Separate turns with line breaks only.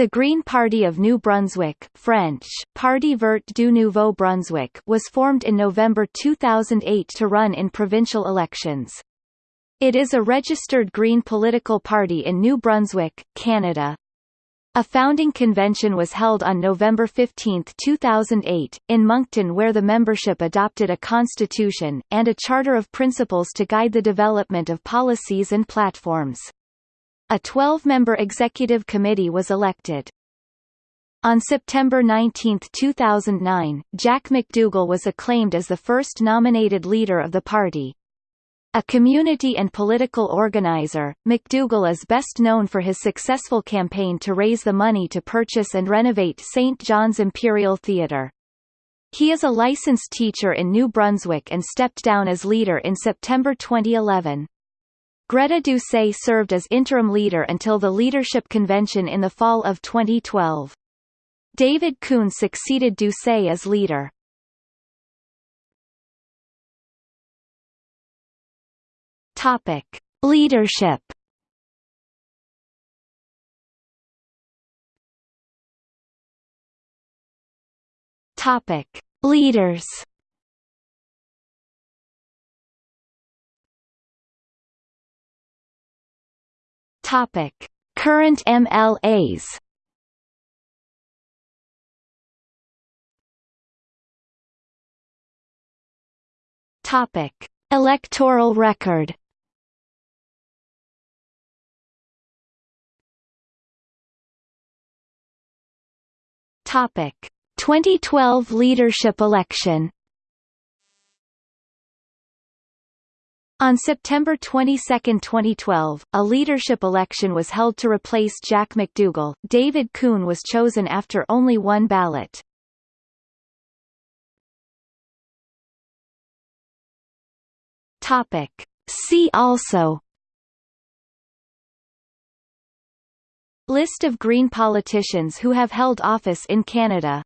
The Green Party of New Brunswick French, Parti vert du Nouveau Brunswick was formed in November 2008 to run in provincial elections. It is a registered Green political party in New Brunswick, Canada. A founding convention was held on November 15, 2008, in Moncton where the membership adopted a constitution, and a charter of principles to guide the development of policies and platforms. A 12-member executive committee was elected. On September 19, 2009, Jack McDougall was acclaimed as the first nominated leader of the party. A community and political organizer, McDougall is best known for his successful campaign to raise the money to purchase and renovate St. John's Imperial Theatre. He is a licensed teacher in New Brunswick and stepped down as leader in September 2011. Greta Doucet served as interim leader until the leadership convention in the fall of 2012. David Coon succeeded Doucet as leader. Topic: Leadership. Topic: Leaders. Topic: Current MLAs. Topic: Electoral record. Topic: 2012 leadership election. On September 22, 2012, a leadership election was held to replace Jack McDougall. David Coon was chosen after only one ballot. Topic. See also List of Green politicians who have held office in Canada